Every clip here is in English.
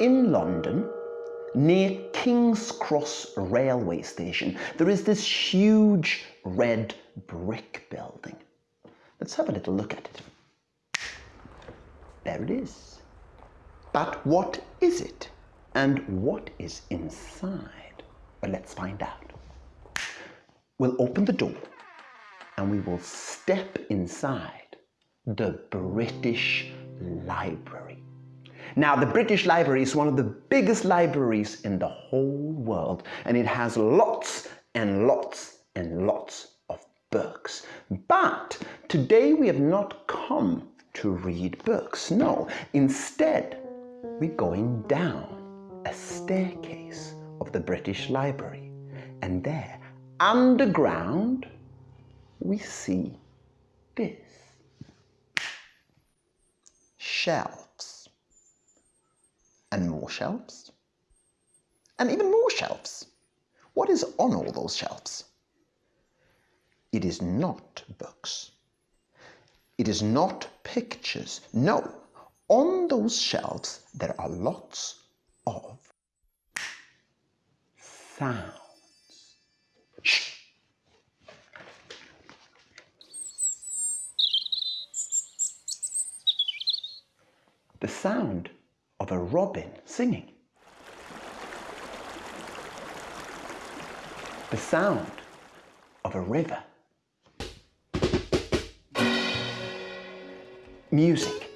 in London, near King's Cross railway station, there is this huge red brick building. Let's have a little look at it. There it is. But what is it? And what is inside? Well, let's find out. We'll open the door and we will step inside the British Library. Now, the British Library is one of the biggest libraries in the whole world, and it has lots and lots and lots of books. But today we have not come to read books. No, instead, we're going down a staircase of the British Library, and there, underground, we see this shelves and more shelves and even more shelves. What is on all those shelves? It is not books. It is not pictures. No, on those shelves there are lots of sounds. Shh. The sound of a robin singing. The sound of a river. Music.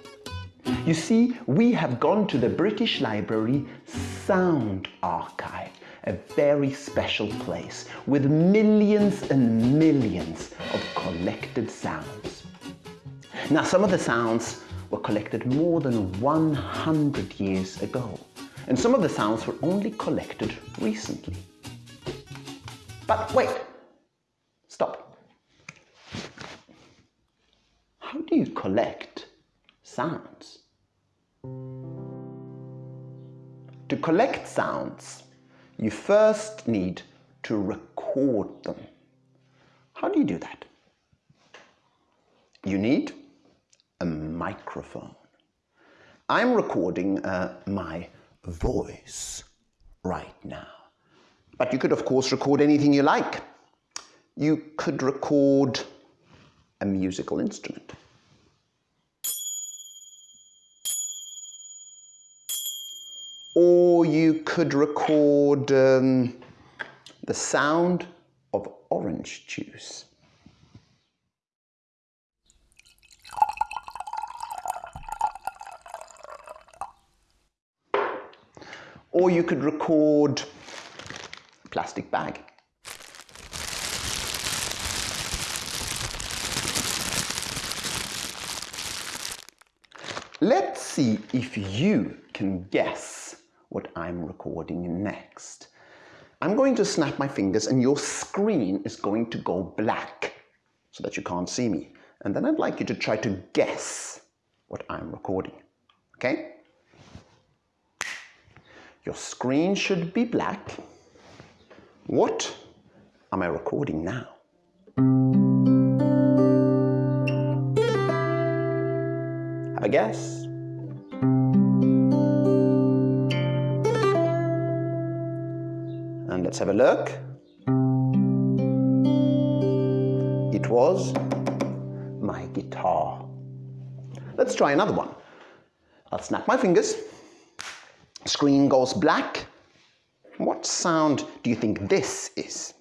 You see, we have gone to the British Library Sound Archive, a very special place with millions and millions of collected sounds. Now, some of the sounds were collected more than 100 years ago, and some of the sounds were only collected recently. But wait, stop. How do you collect sounds? To collect sounds, you first need to record them. How do you do that? You need microphone. I'm recording uh, my voice right now. But you could, of course, record anything you like. You could record a musical instrument. Or you could record um, the sound of orange juice. Or you could record a plastic bag. Let's see if you can guess what I'm recording next. I'm going to snap my fingers and your screen is going to go black so that you can't see me. And then I'd like you to try to guess what I'm recording. Okay? Your screen should be black. What am I recording now? Have a guess. And let's have a look. It was my guitar. Let's try another one. I'll snap my fingers screen goes black. What sound do you think this is?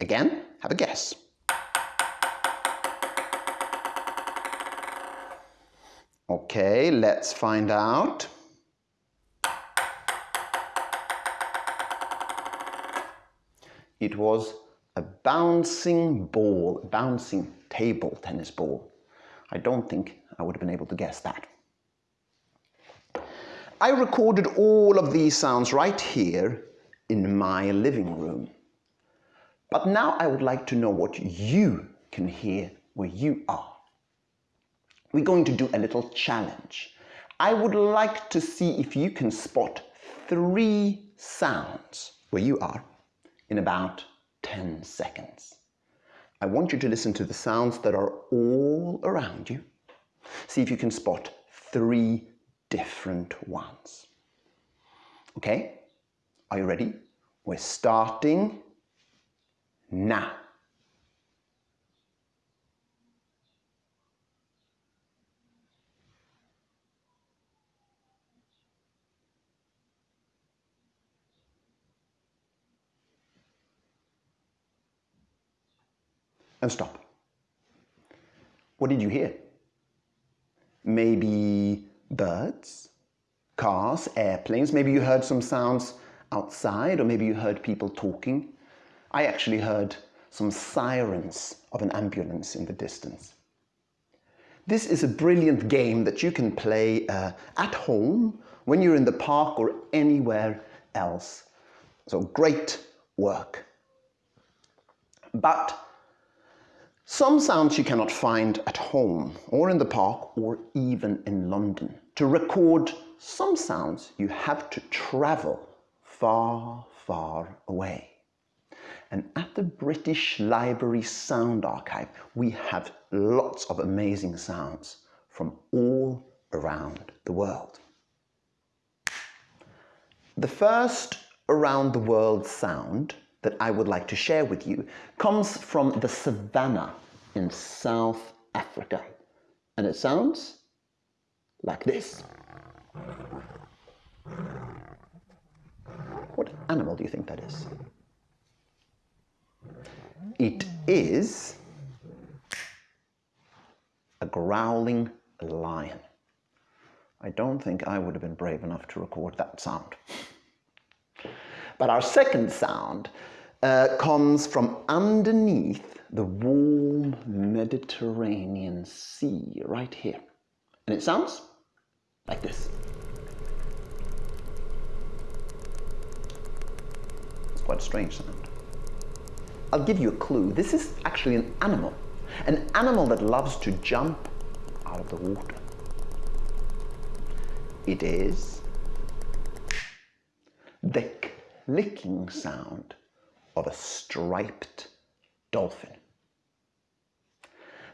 Again, have a guess. Okay, let's find out. It was a bouncing ball, a bouncing table tennis ball. I don't think I would have been able to guess that. I recorded all of these sounds right here in my living room. But now I would like to know what you can hear where you are. We're going to do a little challenge. I would like to see if you can spot three sounds where you are in about 10 seconds. I want you to listen to the sounds that are all around you See if you can spot three different ones. Okay, are you ready? We're starting now. and stop. What did you hear? Maybe birds, cars, airplanes. Maybe you heard some sounds outside, or maybe you heard people talking. I actually heard some sirens of an ambulance in the distance. This is a brilliant game that you can play uh, at home, when you're in the park or anywhere else. So great work. But some sounds you cannot find at home or in the park or even in London. To record some sounds you have to travel far, far away. And at the British Library Sound Archive we have lots of amazing sounds from all around the world. The first around the world sound that I would like to share with you comes from the savannah in South Africa. And it sounds like this. What animal do you think that is? It is a growling lion. I don't think I would have been brave enough to record that sound. But our second sound uh, comes from underneath the warm Mediterranean Sea right here. And it sounds like this. It's quite a strange sound. I'll give you a clue. This is actually an animal. An animal that loves to jump out of the water. It is the clicking sound of a striped dolphin.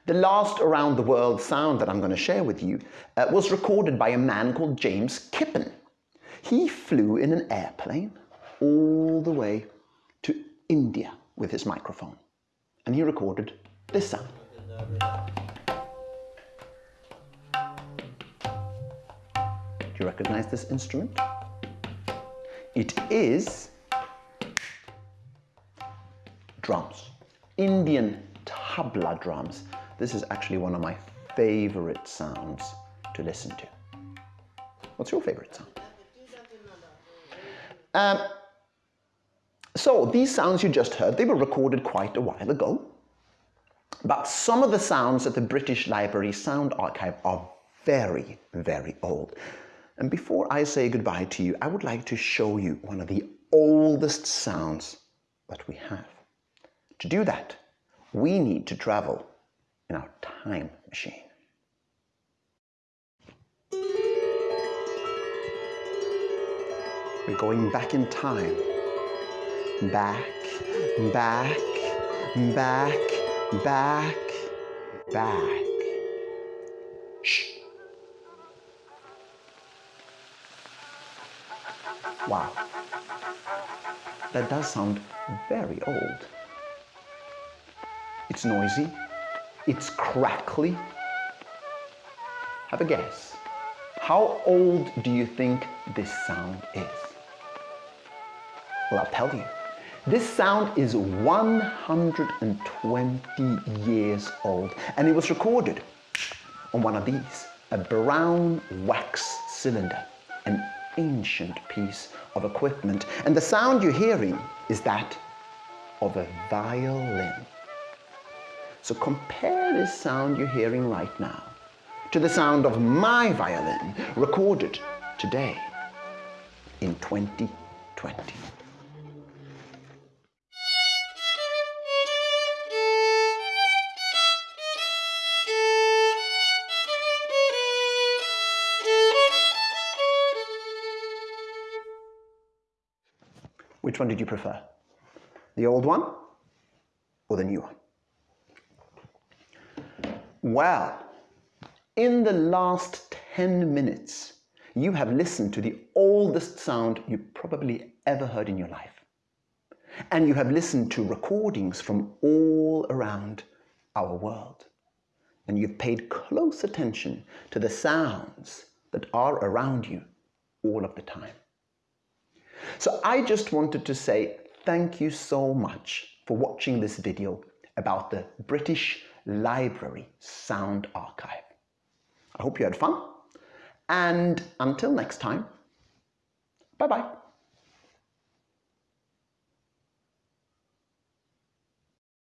The last around the world sound that I'm going to share with you uh, was recorded by a man called James Kippen. He flew in an airplane all the way to India with his microphone and he recorded this sound. Do you recognize this instrument? It is drums, Indian tabla drums. This is actually one of my favorite sounds to listen to. What's your favorite sound? Um, so these sounds you just heard, they were recorded quite a while ago. But some of the sounds at the British Library Sound Archive are very, very old. And before I say goodbye to you, I would like to show you one of the oldest sounds that we have. To do that, we need to travel in our time machine. We're going back in time. Back, back, back, back, back. Shh. Wow. That does sound very old. It's noisy. It's crackly. Have a guess. How old do you think this sound is? Well, I'll tell you. This sound is 120 years old and it was recorded on one of these, a brown wax cylinder, an ancient piece of equipment. And the sound you're hearing is that of a violin. So compare this sound you're hearing right now to the sound of my violin recorded today in 2020. Which one did you prefer? The old one or the new one? Well, in the last 10 minutes, you have listened to the oldest sound you probably ever heard in your life. And you have listened to recordings from all around our world. And you've paid close attention to the sounds that are around you all of the time. So I just wanted to say thank you so much for watching this video about the British Library Sound Archive. I hope you had fun and until next time, bye bye.